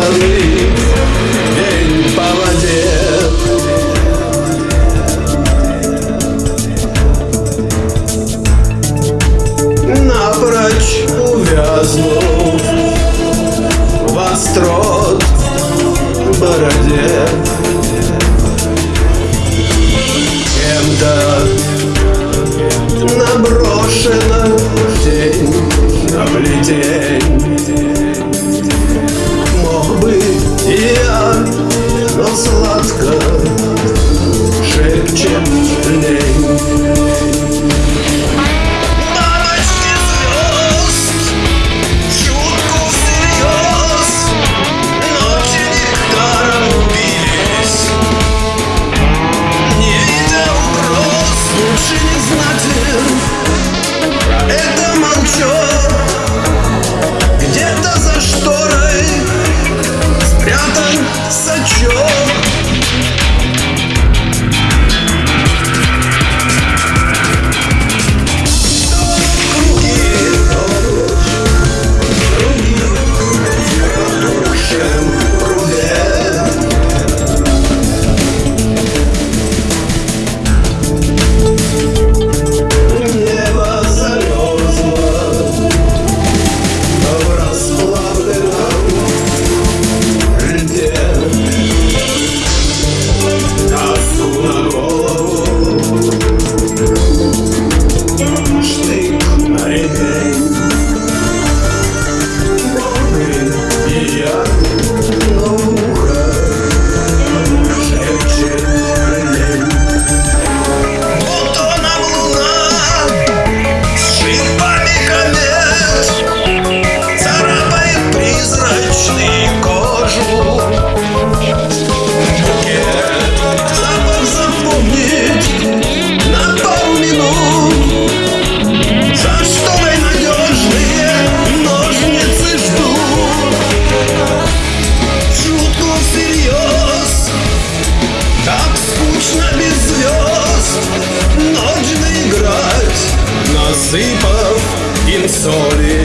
стороны по воде. Напрочь увязнув В бороде. Кем-то наброшена тень облетень я, sorry